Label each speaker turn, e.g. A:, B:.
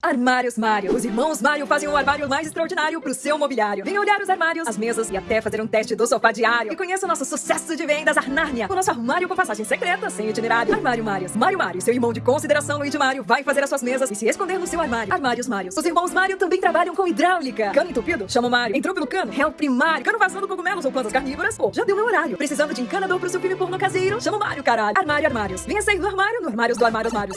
A: Armários Mário. Os irmãos Mario fazem um armário mais extraordinário pro seu mobiliário. Venha olhar os armários, as mesas e até fazer um teste do sofá diário. E conheça o nosso sucesso de vendas Arnárnia. O nosso armário com passagem secreta, sem itinerário. Armário Mario, Mario Mario, seu irmão de consideração Luiz Mario vai fazer as suas mesas e se esconder no seu armário. Armários Mario, Os irmãos Mario também trabalham com hidráulica. Cano entupido? Chama o Mário. Entrou pelo cano? É primário. Cano vazando cogumelos ou plantas carnívoras? Pô, já deu meu horário. Precisando de encanador pro seu filme porno caseiro? Chama o Mário, caralho. Armário Armários. Venha sair do armário no Armários do Armários Mários.